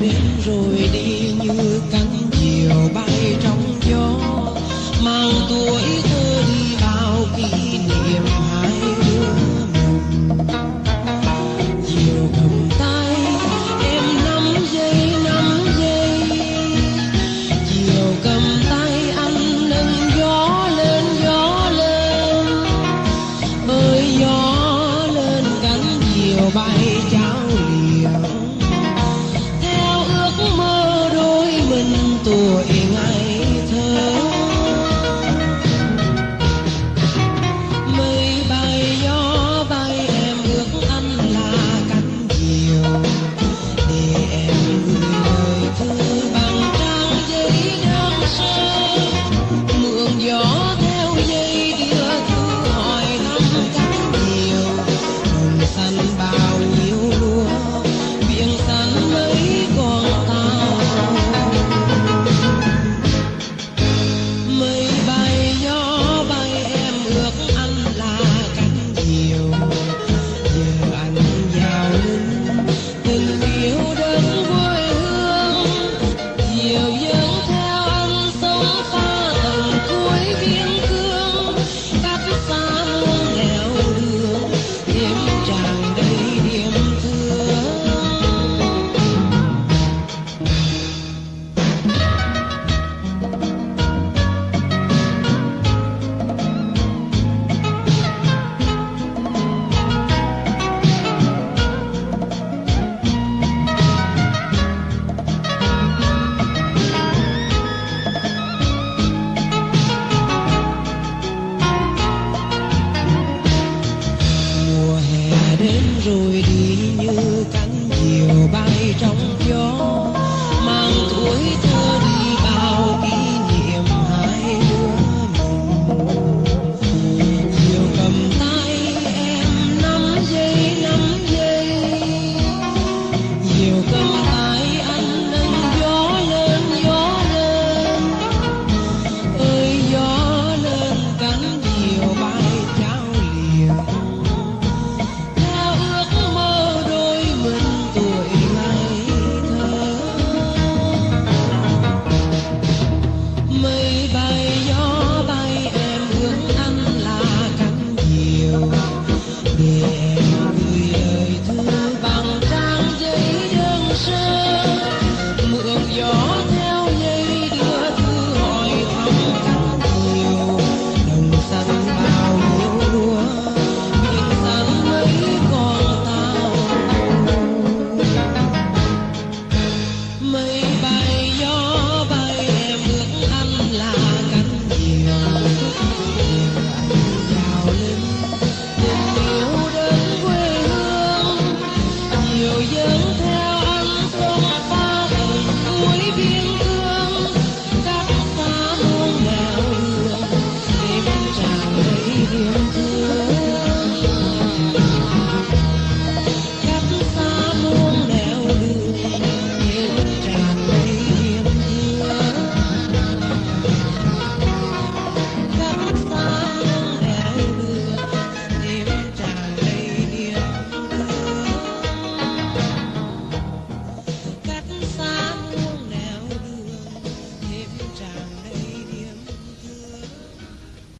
đến rồi đi तो